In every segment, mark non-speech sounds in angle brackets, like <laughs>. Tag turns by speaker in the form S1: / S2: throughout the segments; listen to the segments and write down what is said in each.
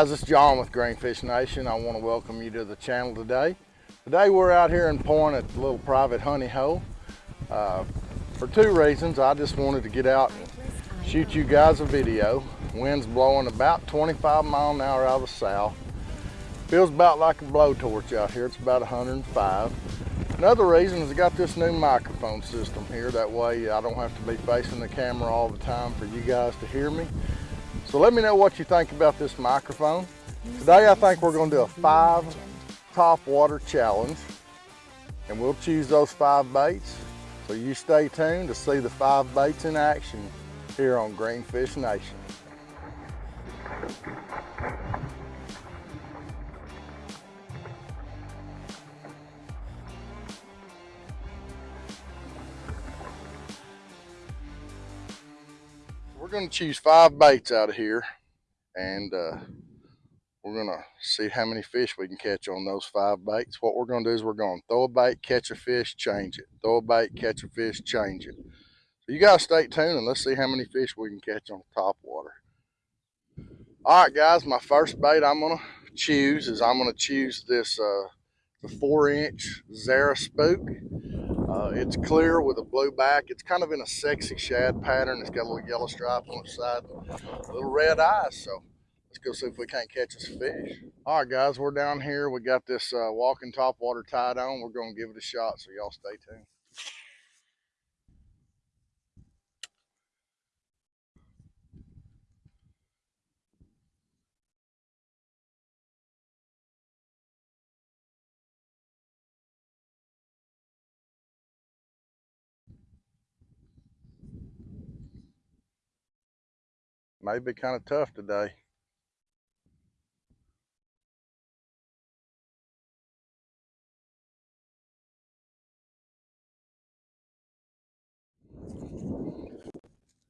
S1: guys, it's John with Greenfish Nation. I want to welcome you to the channel today. Today we're out here in Point at the little private honey hole. Uh, for two reasons. I just wanted to get out and shoot you guys a video. Wind's blowing about 25 mile an hour out of the south. Feels about like a blowtorch out here. It's about 105. Another reason is I got this new microphone system here. That way I don't have to be facing the camera all the time for you guys to hear me. So let me know what you think about this microphone. Today I think we're gonna do a five top water challenge and we'll choose those five baits. So you stay tuned to see the five baits in action here on Greenfish Nation. Going to choose five baits out of here and uh, we're going to see how many fish we can catch on those five baits. What we're going to do is we're going to throw a bait, catch a fish, change it. Throw a bait, catch a fish, change it. So you guys stay tuned and let's see how many fish we can catch on top water. All right, guys, my first bait I'm going to choose is I'm going to choose this uh, the four inch Zara Spook. Uh, it's clear with a blue back. It's kind of in a sexy shad pattern. It's got a little yellow stripe on the side, little red eyes. So let's go see if we can't catch us a fish. All right, guys, we're down here. We got this uh, walking top water tied on. We're going to give it a shot, so y'all stay tuned. May be kind of tough today.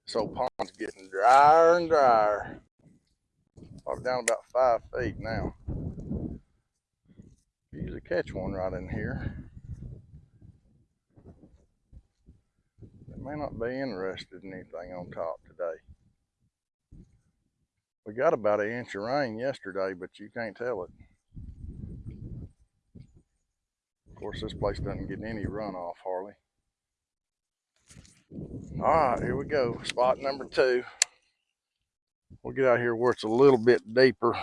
S1: So pond's getting drier and drier. Probably down about five feet now. Usually catch one right in here. They may not be interested in anything on top. We got about an inch of rain yesterday, but you can't tell it. Of course, this place doesn't get any runoff hardly. All right, here we go. Spot number two. We'll get out here where it's a little bit deeper.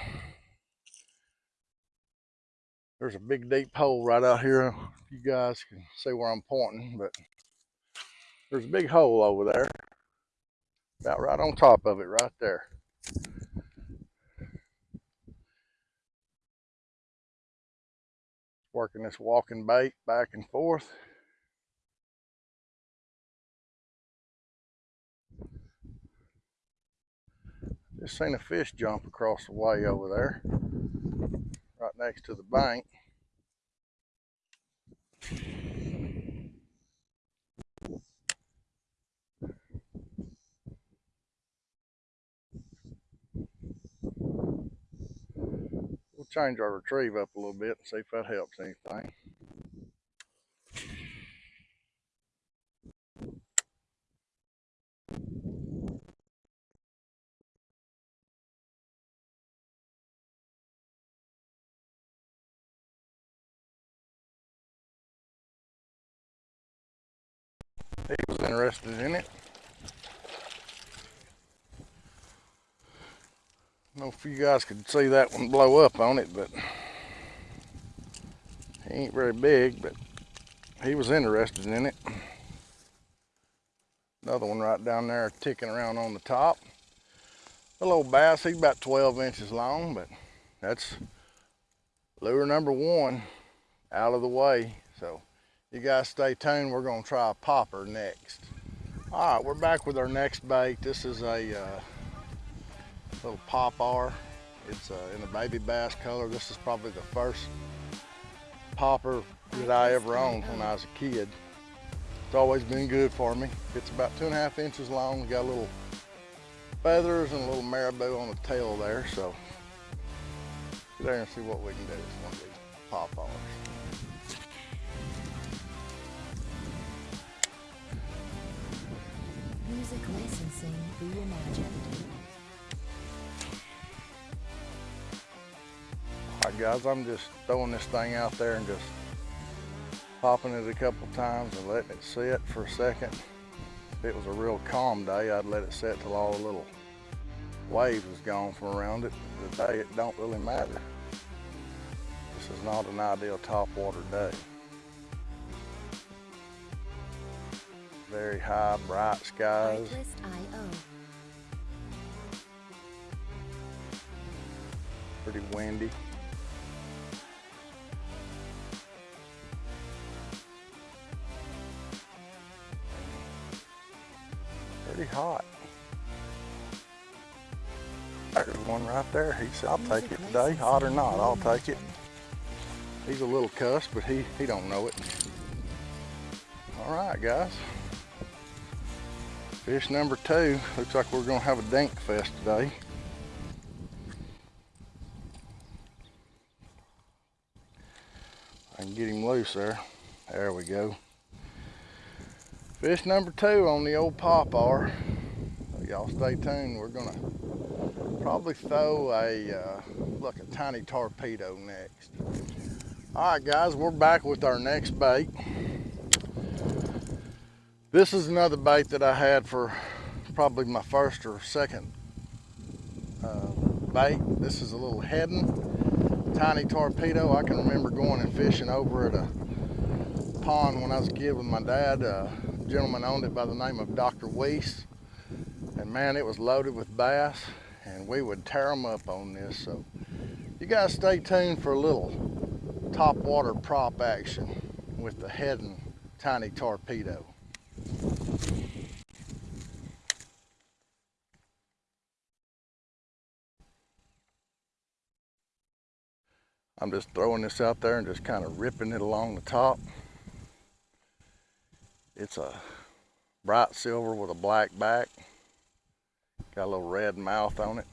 S1: There's a big deep hole right out here. You guys can see where I'm pointing, but there's a big hole over there. About right on top of it right there. Working this walking bait back and forth. Just seen a fish jump across the way over there, right next to the bank. Change our retrieve up a little bit and see if that helps anything. He was interested in it. Know if you guys could see that one blow up on it, but he ain't very big, but he was interested in it. Another one right down there ticking around on the top. A little bass, he's about 12 inches long, but that's lure number one out of the way. So you guys stay tuned. We're gonna try a popper next. All right, we're back with our next bait. This is a uh, little popper. It's uh, in the baby bass color. This is probably the first popper that I ever owned when I was a kid. It's always been good for me. It's about two and a half inches long. Got a little feathers and a little marabou on the tail there. So get there and see what we can do with one of these poppers.
S2: Music licensing reimagined.
S1: Right, guys, I'm just throwing this thing out there and just popping it a couple times and letting it sit for a second. If it was a real calm day, I'd let it sit till all the little waves was gone from around it. Today, it don't really matter. This is not an ideal topwater day. Very high, bright skies. Pretty windy. Right there. He said, I'll take it today, hot or not, I'll take it. He's a little cuss, but he, he don't know it. All right, guys. Fish number two. Looks like we're gonna have a dink fest today. I can get him loose there. There we go. Fish number two on the old popper. Y'all stay tuned. We're gonna probably throw a, uh, look, a tiny torpedo next. All right, guys, we're back with our next bait. This is another bait that I had for probably my first or second uh, bait. This is a little Heddon, tiny torpedo. I can remember going and fishing over at a pond when I was a kid with my dad. A gentleman owned it by the name of Dr. Weiss. And man, it was loaded with bass and we would tear them up on this. So you guys stay tuned for a little top water prop action with the Heddon tiny torpedo. I'm just throwing this out there and just kind of ripping it along the top. It's a bright silver with a black back. Got a little red mouth on it.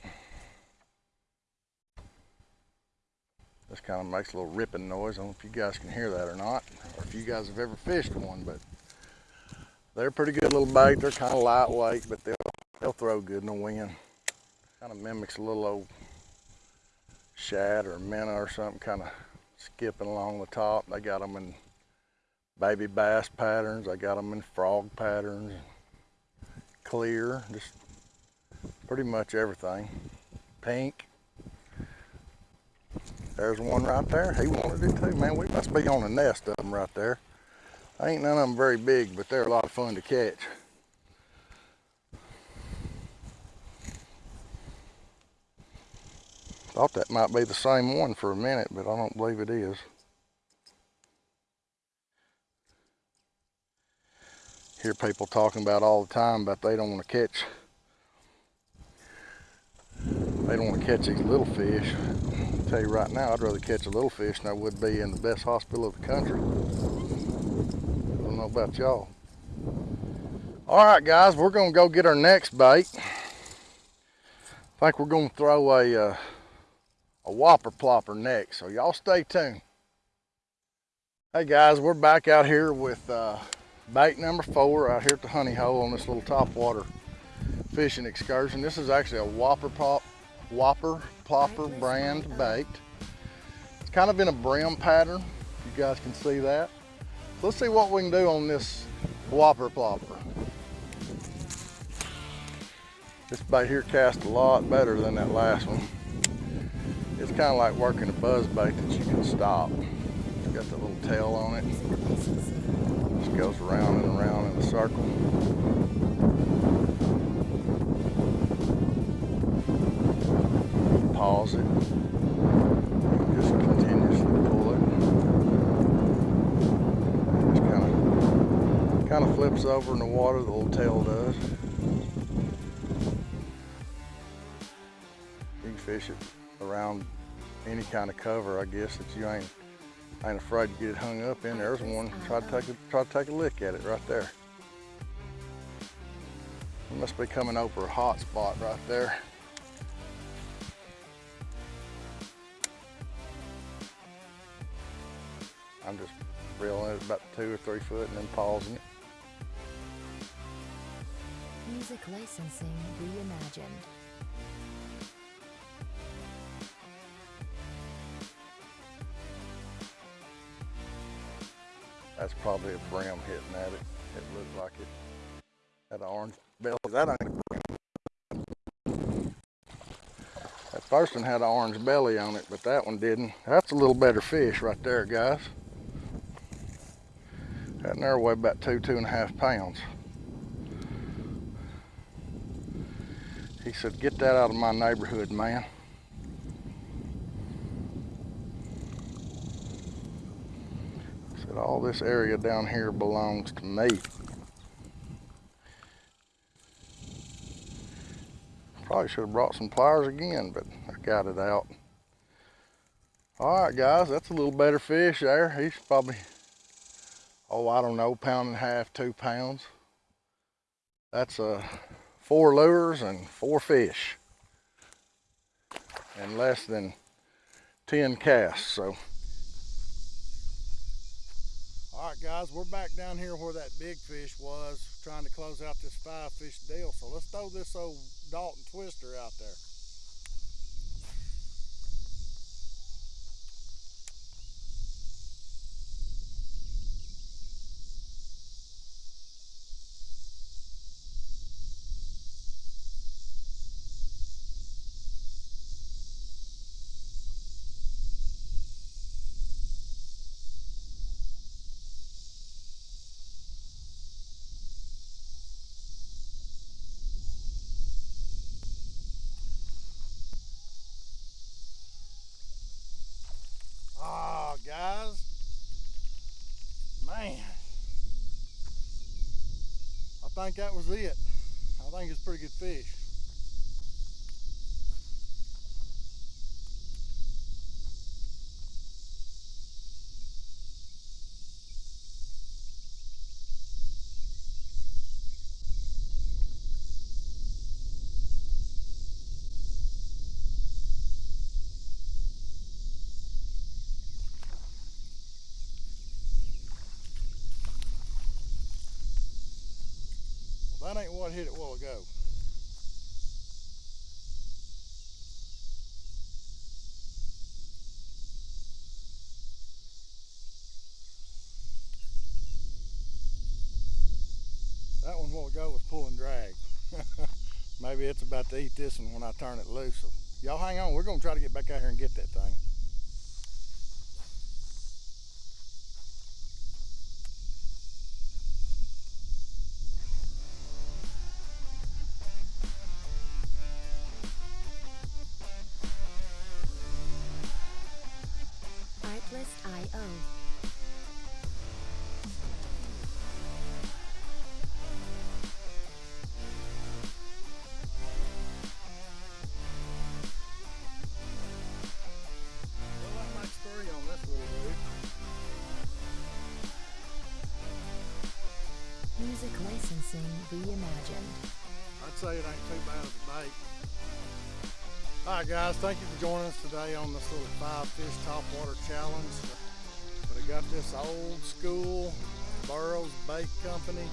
S1: This kind of makes a little ripping noise. I don't know if you guys can hear that or not, or if you guys have ever fished one, but they're pretty good little bait. They're kind of lightweight, but they'll, they'll throw good in the wind. Kind of mimics a little old shad or minnow or something kind of skipping along the top. They got them in baby bass patterns. I got them in frog patterns, clear, just pretty much everything. Pink. There's one right there. He wanted it too, man. We must be on a nest of them right there. Ain't none of them very big, but they're a lot of fun to catch. Thought that might be the same one for a minute, but I don't believe it is. Hear people talking about all the time about they don't want to catch they don't want to catch these little fish. I'll tell you right now, I'd rather catch a little fish than I would be in the best hospital of the country. I don't know about y'all. All right, guys, we're gonna go get our next bait. I think we're gonna throw a, uh, a whopper plopper next, so y'all stay tuned. Hey guys, we're back out here with uh, bait number four out here at the honey hole on this little top water fishing excursion. This is actually a whopper pop Whopper Plopper brand bait. It's kind of in a brim pattern. You guys can see that. Let's see what we can do on this Whopper Plopper. This bait here casts a lot better than that last one. It's kind of like working a buzz bait that you can stop. It's got the little tail on it. Just goes around and around in a circle. Flips over in the water, the little tail does. You can fish it around any kind of cover, I guess, that you ain't ain't afraid to get it hung up in. There's one. Try to take a try to take a look at it right there. It must be coming over a hot spot right there. I'm just reeling it about two or three foot and then pausing it.
S2: Music Licensing Reimagined.
S1: That's probably a brim hitting at it. It looked like it. That orange belly, that ain't a brim. That first one had an orange belly on it, but that one didn't. That's a little better fish right there, guys. That there weighed about two, two and a half pounds. He said, get that out of my neighborhood, man. Said, all this area down here belongs to me. Probably should have brought some pliers again, but I got it out. All right, guys, that's a little better fish there. He's probably, oh, I don't know, pound and a half, two pounds. That's uh, four lures and four fish. And less than 10 casts, so. All right, guys, we're back down here where that big fish was, trying to close out this five fish deal. So let's throw this old Dalton Twister out there. Oh, guys. Man. I think that was it. I think it's pretty good fish. Hit it a while ago. That one a while ago was pulling drag. <laughs> Maybe it's about to eat this one when I turn it loose. So y'all hang on. We're going to try to get back out here and get that thing. Right, guys, thank you for joining us today on this little five fish topwater challenge. But I got this old school Burroughs Bait Company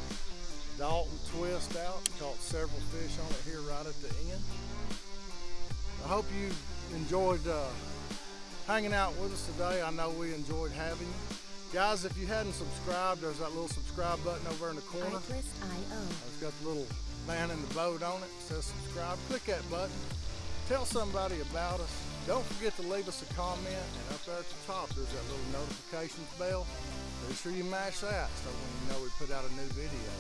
S1: Dalton twist out. Caught several fish on it here right at the end. I hope you enjoyed uh, hanging out with us today. I know we enjoyed having you. Guys, if you hadn't subscribed, there's that little subscribe button over in the corner. It's got the little man in the boat on it. It says subscribe. Click that button. Tell somebody about us. Don't forget to leave us a comment. And up there at the top, there's that little notifications bell. Be sure you mash that so when you know we put out a new video.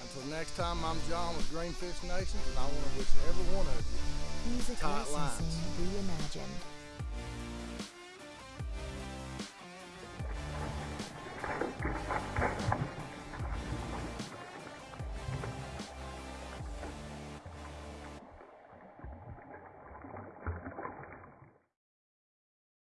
S1: Until next time, I'm John with Greenfish Nations, and I want to wish every one of you
S2: Music
S1: Tight lines.
S2: reimagined.